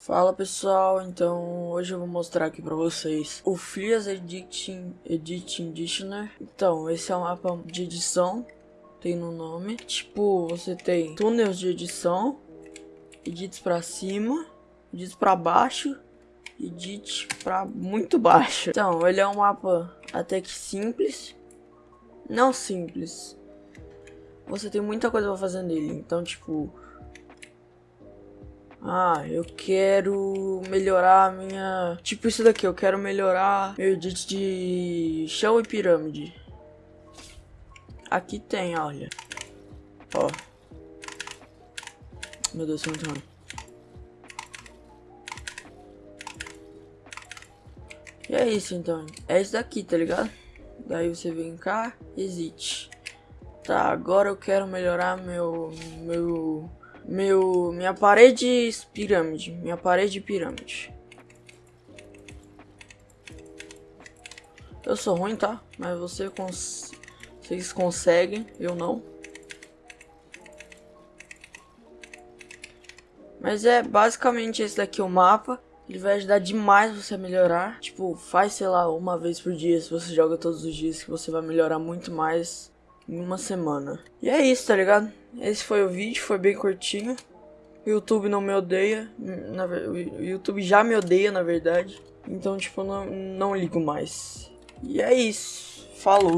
Fala pessoal, então hoje eu vou mostrar aqui pra vocês o Flias Editing, Editing Dictionary. Então, esse é um mapa de edição, tem no nome. Tipo, você tem túneis de edição, edits pra cima, edits pra baixo, edit pra muito baixo. Então, ele é um mapa até que simples, não simples. Você tem muita coisa pra fazer nele, então tipo... Ah, eu quero melhorar a minha... Tipo isso daqui, eu quero melhorar meu edit de chão e pirâmide. Aqui tem, olha. Ó. Meu Deus, é muito ruim. E é isso então. É isso daqui, tá ligado? Daí você vem cá, exit. Tá, agora eu quero melhorar meu... Meu meu, minha parede pirâmide, minha parede pirâmide. Eu sou ruim, tá? Mas você cons vocês conseguem, eu não. Mas é basicamente esse daqui o mapa. Ele vai ajudar demais você a melhorar. Tipo, faz, sei lá, uma vez por dia. Se você joga todos os dias, que você vai melhorar muito mais em uma semana. E é isso, tá ligado? Esse foi o vídeo, foi bem curtinho. O YouTube não me odeia, na, o YouTube já me odeia, na verdade. Então, tipo, não, não ligo mais. E é isso. Falou.